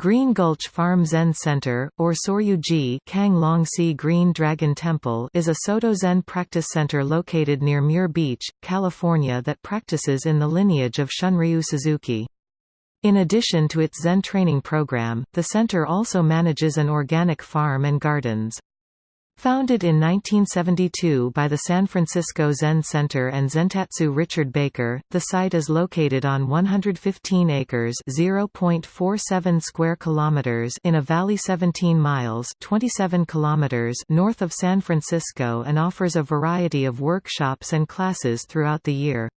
Green Gulch Farm Zen Center, or Soryuji Kang Long-Si Green Dragon Temple is a Soto Zen practice center located near Muir Beach, California that practices in the lineage of Shunryu Suzuki. In addition to its Zen training program, the center also manages an organic farm and gardens. Founded in 1972 by the San Francisco Zen Center and Zentatsu Richard Baker, the site is located on 115 acres (0.47 square kilometers) in a valley 17 miles (27 kilometers) north of San Francisco and offers a variety of workshops and classes throughout the year.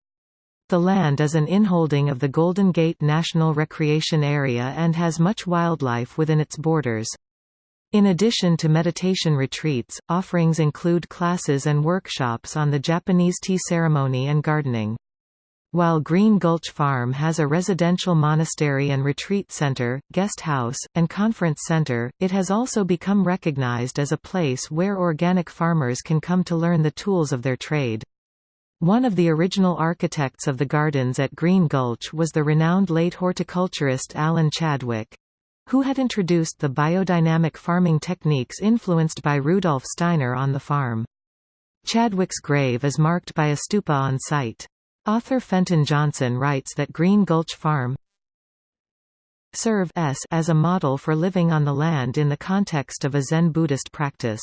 The land is an inholding of the Golden Gate National Recreation Area and has much wildlife within its borders. In addition to meditation retreats, offerings include classes and workshops on the Japanese tea ceremony and gardening. While Green Gulch Farm has a residential monastery and retreat center, guest house, and conference center, it has also become recognized as a place where organic farmers can come to learn the tools of their trade. One of the original architects of the gardens at Green Gulch was the renowned late horticulturist Alan Chadwick who had introduced the biodynamic farming techniques influenced by Rudolf Steiner on the farm. Chadwick's grave is marked by a stupa on site. Author Fenton Johnson writes that Green Gulch Farm serve as a model for living on the land in the context of a Zen Buddhist practice.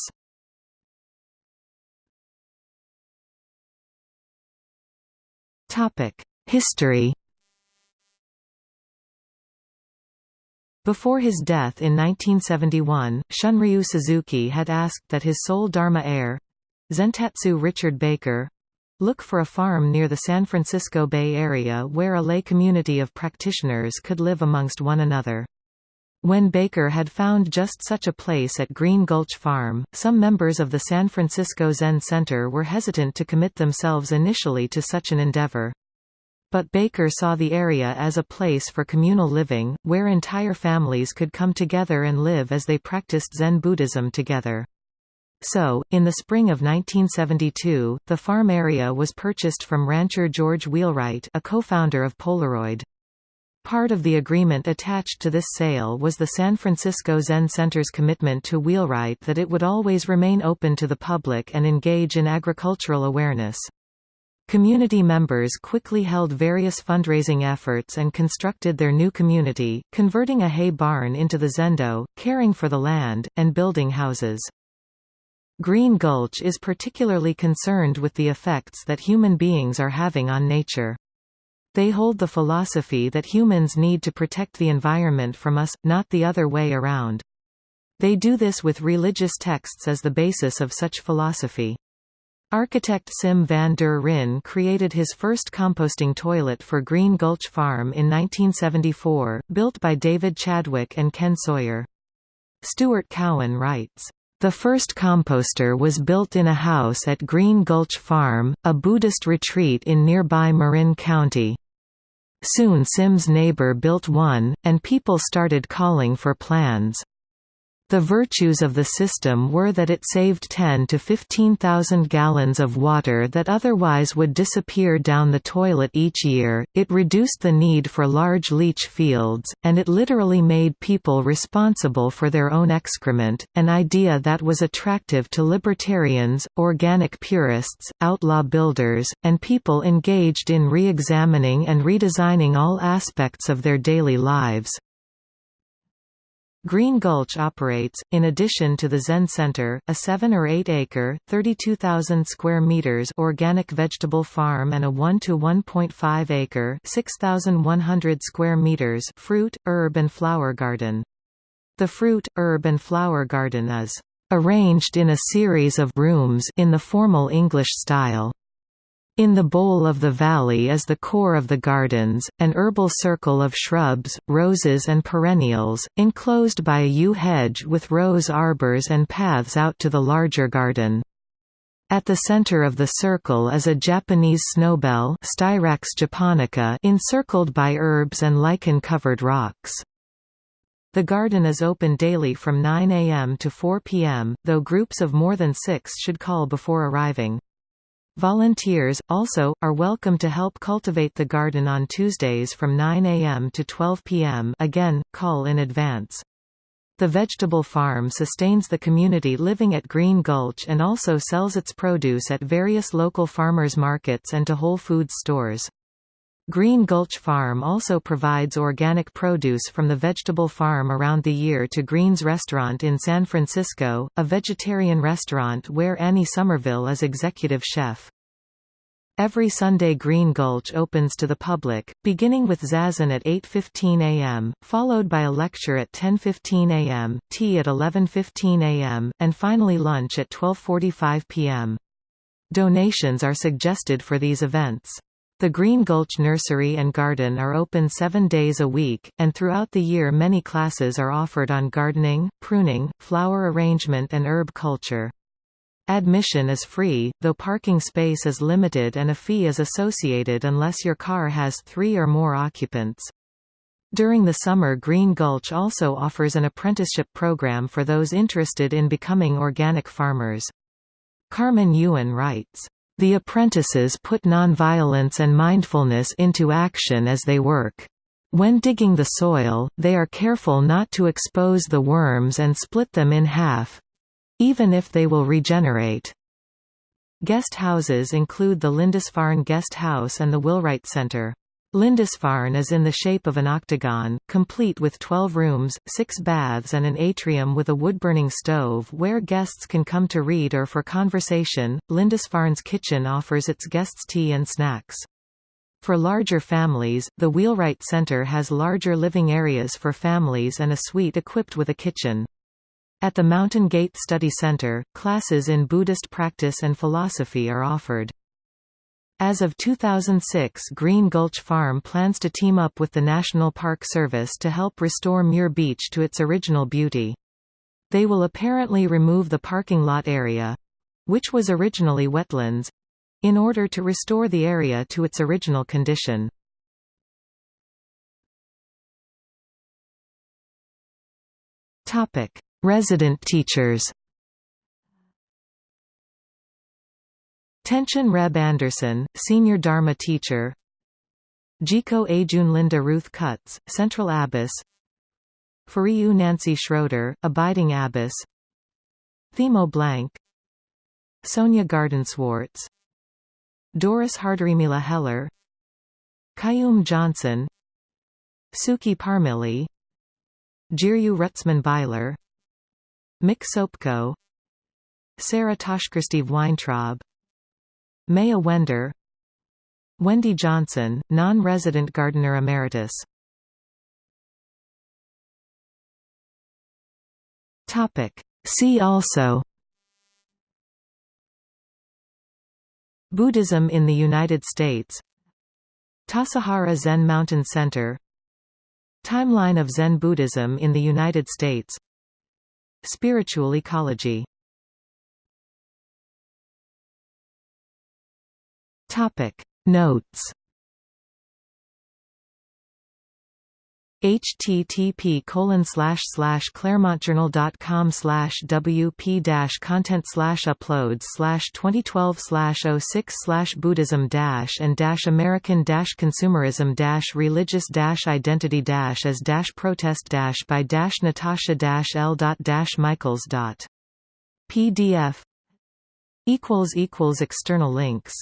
History Before his death in 1971, Shunryu Suzuki had asked that his sole Dharma heir—Zentatsu Richard Baker—look for a farm near the San Francisco Bay Area where a lay community of practitioners could live amongst one another. When Baker had found just such a place at Green Gulch Farm, some members of the San Francisco Zen Center were hesitant to commit themselves initially to such an endeavor. But Baker saw the area as a place for communal living, where entire families could come together and live as they practiced Zen Buddhism together. So, in the spring of 1972, the farm area was purchased from rancher George Wheelwright a co-founder of Polaroid. Part of the agreement attached to this sale was the San Francisco Zen Center's commitment to Wheelwright that it would always remain open to the public and engage in agricultural awareness. Community members quickly held various fundraising efforts and constructed their new community, converting a hay barn into the Zendo, caring for the land, and building houses. Green Gulch is particularly concerned with the effects that human beings are having on nature. They hold the philosophy that humans need to protect the environment from us, not the other way around. They do this with religious texts as the basis of such philosophy. Architect Sim van der Ryn created his first composting toilet for Green Gulch Farm in 1974, built by David Chadwick and Ken Sawyer. Stuart Cowan writes, "...the first composter was built in a house at Green Gulch Farm, a Buddhist retreat in nearby Marin County. Soon Sim's neighbor built one, and people started calling for plans." The virtues of the system were that it saved 10 to 15,000 gallons of water that otherwise would disappear down the toilet each year, it reduced the need for large leach fields, and it literally made people responsible for their own excrement, an idea that was attractive to libertarians, organic purists, outlaw builders, and people engaged in re-examining and redesigning all aspects of their daily lives. Green Gulch operates, in addition to the Zen Center, a 7 or 8 acre, 32,000 square meters organic vegetable farm and a 1 to 1.5 acre, 6,100 square meters fruit, herb and flower garden. The fruit, herb and flower garden is arranged in a series of rooms in the formal English style. In the bowl of the valley is the core of the gardens, an herbal circle of shrubs, roses and perennials, enclosed by a yew hedge with rose arbors and paths out to the larger garden. At the center of the circle is a Japanese snowbell Styrax japonica encircled by herbs and lichen-covered rocks. The garden is open daily from 9 a.m. to 4 p.m., though groups of more than six should call before arriving. Volunteers, also, are welcome to help cultivate the garden on Tuesdays from 9 a.m. to 12 p.m. again, call in advance. The vegetable farm sustains the community living at Green Gulch and also sells its produce at various local farmers markets and to Whole Foods stores. Green Gulch Farm also provides organic produce from the vegetable farm around the year to Green's Restaurant in San Francisco, a vegetarian restaurant where Annie Somerville is executive chef. Every Sunday Green Gulch opens to the public, beginning with Zazen at 8.15 am, followed by a lecture at 10.15 am, tea at 11.15 am, and finally lunch at 12.45 pm. Donations are suggested for these events. The Green Gulch Nursery and Garden are open seven days a week, and throughout the year many classes are offered on gardening, pruning, flower arrangement and herb culture. Admission is free, though parking space is limited and a fee is associated unless your car has three or more occupants. During the summer Green Gulch also offers an apprenticeship program for those interested in becoming organic farmers. Carmen Ewan writes, the apprentices put nonviolence and mindfulness into action as they work. When digging the soil, they are careful not to expose the worms and split them in half—even if they will regenerate. Guest houses include the Lindisfarne Guest House and the Wheelwright Center. Lindisfarne is in the shape of an octagon, complete with 12 rooms, 6 baths and an atrium with a wood-burning stove where guests can come to read or for conversation. Lindisfarne's kitchen offers its guests tea and snacks. For larger families, the Wheelwright Center has larger living areas for families and a suite equipped with a kitchen. At the Mountain Gate Study Center, classes in Buddhist practice and philosophy are offered. As of 2006 Green Gulch Farm plans to team up with the National Park Service to help restore Muir Beach to its original beauty. They will apparently remove the parking lot area—which was originally wetlands—in order to restore the area to its original condition. Resident teachers Tenshin Reb Anderson, Senior Dharma Teacher. Jiko Ajun Linda Ruth Cutts, Central Abbess. Furyu Nancy Schroeder, Abiding Abbess. Themo Blank. Sonia Gardenswartz. Doris Harderimila Heller. Kayum Johnson. Suki Parmili. Jiryu Rutschman Byler Mick Sopko. Sarah Toshkirsteve Weintraub Maya Wender Wendy Johnson, non-resident gardener emeritus. See also. Buddhism in the United States. Tassajara Zen Mountain Center. Timeline of Zen Buddhism in the United States. Spiritual ecology Topic. Notes. http colon slash slash claremontjournal.com slash wp dash content slash uploads slash 2012 slash 06 slash buddhism dash and dash american dash consumerism dash religious dash identity dash as dash protest dash by dash natasha dash l dot dash michaels dot pdf equals equals external links